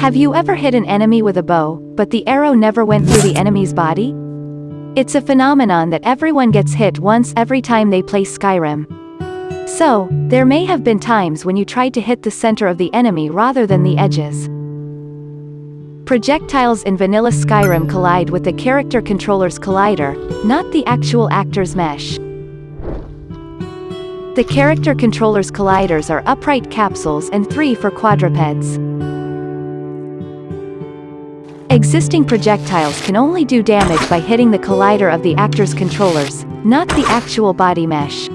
Have you ever hit an enemy with a bow, but the arrow never went through the enemy's body? It's a phenomenon that everyone gets hit once every time they play Skyrim. So, there may have been times when you tried to hit the center of the enemy rather than the edges. Projectiles in vanilla Skyrim collide with the character controller's collider, not the actual actor's mesh. The character controller's colliders are upright capsules and three for quadrupeds. Existing projectiles can only do damage by hitting the collider of the actor's controllers, not the actual body mesh.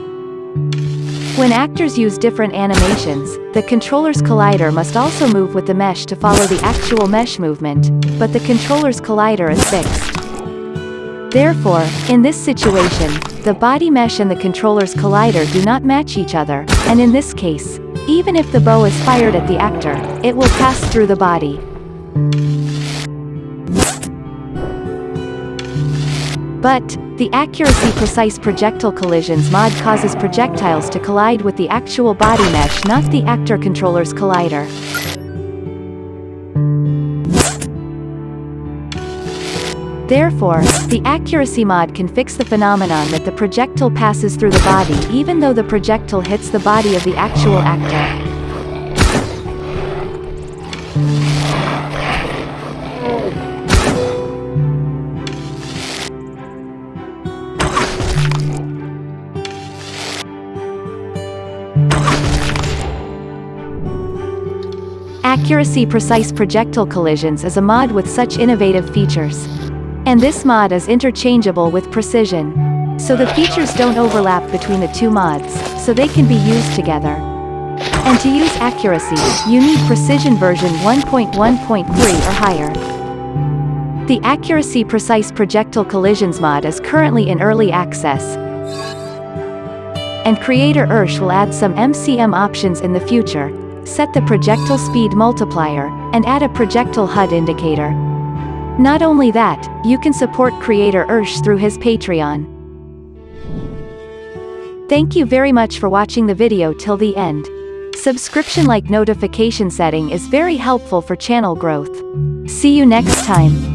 When actors use different animations, the controller's collider must also move with the mesh to follow the actual mesh movement, but the controller's collider is fixed. Therefore, in this situation, the body mesh and the controller's collider do not match each other, and in this case, even if the bow is fired at the actor, it will pass through the body. But, the Accuracy Precise Projectile Collisions mod causes projectiles to collide with the actual body mesh not the actor controller's collider. Therefore, the accuracy mod can fix the phenomenon that the projectile passes through the body even though the projectile hits the body of the actual actor. Accuracy Precise Projectile Collisions is a mod with such innovative features. And this mod is interchangeable with Precision. So the features don't overlap between the two mods, so they can be used together. And to use Accuracy, you need Precision version 1.1.3 or higher. The Accuracy Precise Projectile Collisions mod is currently in early access, and creator Ursh will add some MCM options in the future, set the projectile speed multiplier, and add a projectile HUD indicator. Not only that, you can support creator Ursh through his Patreon. Thank you very much for watching the video till the end. Subscription like notification setting is very helpful for channel growth. See you next time.